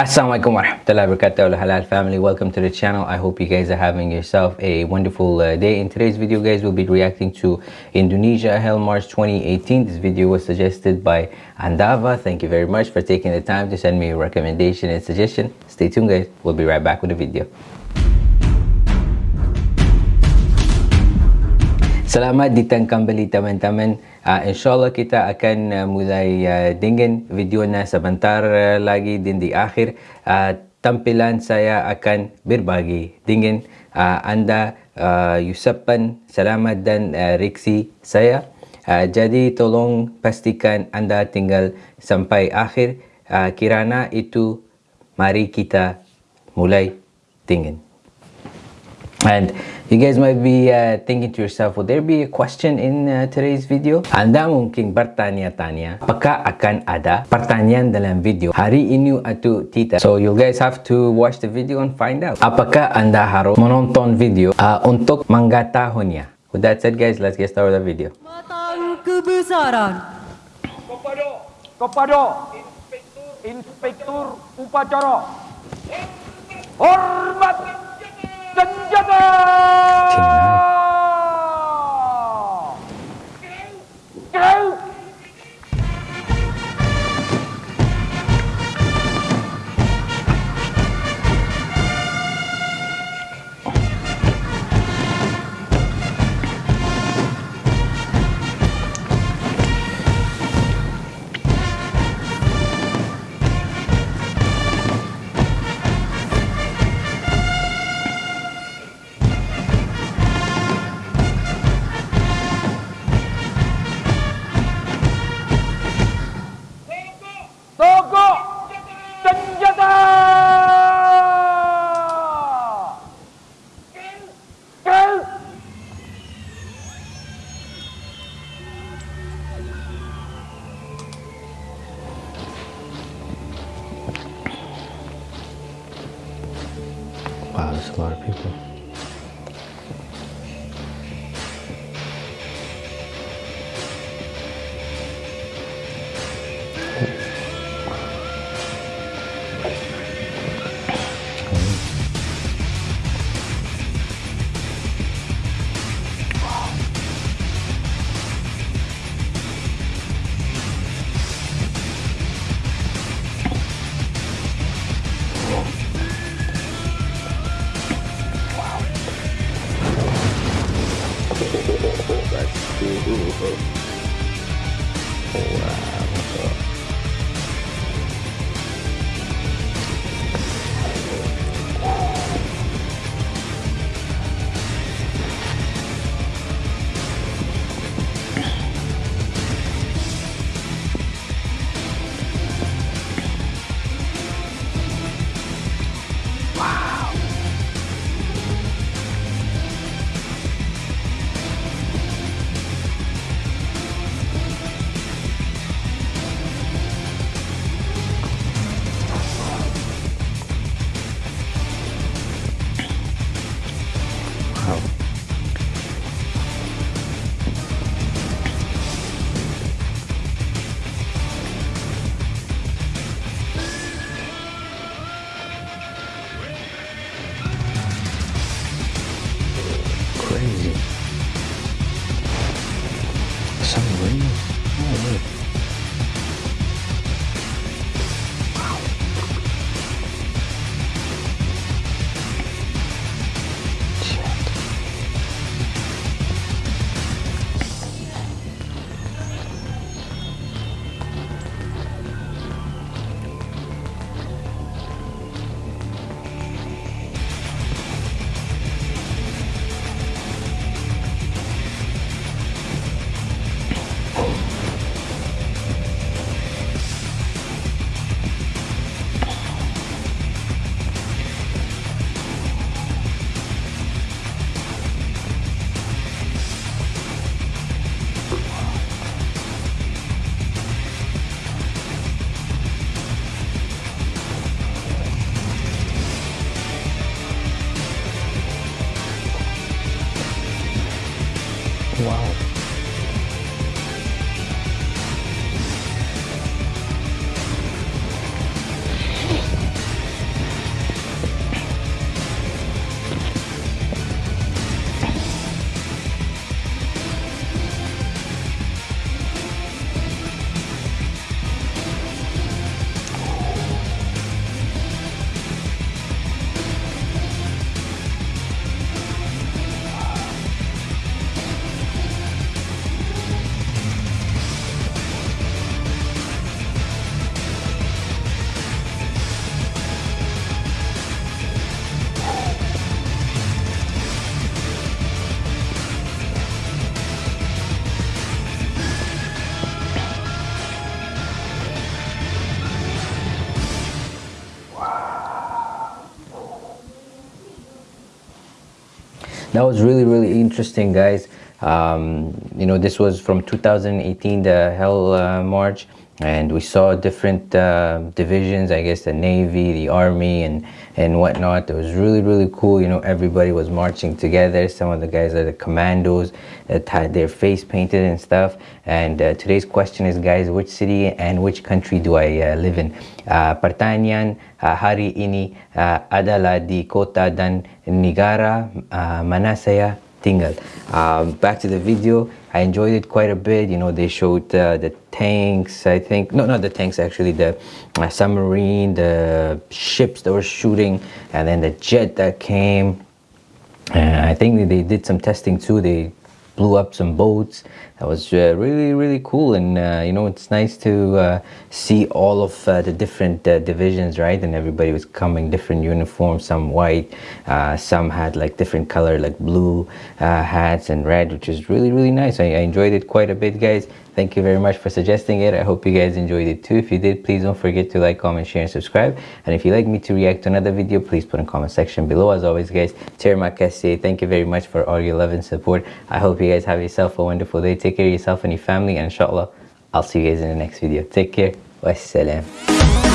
Assalamualaikum warahmatullahi wabarakatuh halal family. Welcome to the channel. I hope you guys are having yourself a wonderful uh, day. In today's video guys we'll be reacting to Indonesia Hell March 2018 this video was suggested by Andava. Thank you very much for taking the time to send me a recommendation and suggestion. Stay tuned guys. We'll be right back with the video. Selamat datang kembali teman-teman. Uh, InsyaAllah kita akan uh, mulai uh, dengan video na sebentar uh, lagi dan di akhir uh, tampilan saya akan berbagi dengan uh, anda uh, usapan selamat dan uh, reaksi saya. Uh, jadi tolong pastikan anda tinggal sampai akhir uh, kirana itu mari kita mulai dengan. And you guys might be uh, thinking to yourself, will there be a question in uh, today's video? Anda mungkin bertanya-tanya, apakah akan ada pertanyaan dalam video hari ini atau tidak? So you guys have to watch the video and find out. Apakah Anda harus menonton video uh, untuk mengetahuinya? With that said guys, let's get started with the video. Matang kebesaran. kepada kepada inspektur inspektur upacara hormat 真家的。People. Wow. That was really really interesting guys. Um, you know this was from 2018 the hell uh, march and we saw different uh, divisions i guess the navy the army and and whatnot. It was really really cool. You know everybody was marching together. Some of the guys are the commandos that had their face painted and stuff. And uh, today's question is guys which city and which country do i uh, live in? Uh, pertanyaan uh, hari ini uh, adalah di kota dan negara mana saya tinggal um, back to the video i enjoyed it quite a bit. You know they showed uh, the tanks i think. No not the tanks actually the uh, submarine the ships that were shooting and then the jet that came. And i think they did some testing too. They blew up some boats that was uh, really really cool. And uh, you know it's nice to uh, see all of uh, the different uh, divisions right? And everybody was coming different uniforms. Some white uh, some had like different color like blue hats and red which is really really nice. I, I enjoyed it quite a bit guys. Thank you very much for suggesting it. I hope you guys enjoyed it too. If you did please don't forget to like comment share and subscribe. And if you'd like me to react to another video please put in comment section below. As always guys Terma thank you very much for all your love and support. I hope you guys have yourself a wonderful day take care of yourself and your family and inshallah i'll see you guys in the next video. Take care. Wassalam